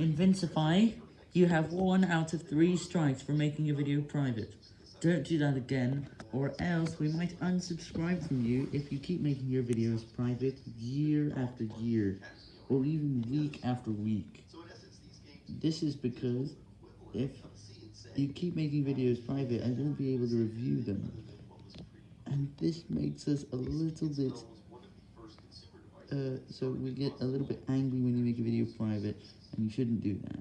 Invincify, you have one out of three strikes for making a video private. Don't do that again, or else we might unsubscribe from you if you keep making your videos private year after year, or even week after week. This is because if you keep making videos private, I won't be able to review them. And this makes us a little bit, uh, so we get a little bit angry when you make a video private, and you shouldn't do that.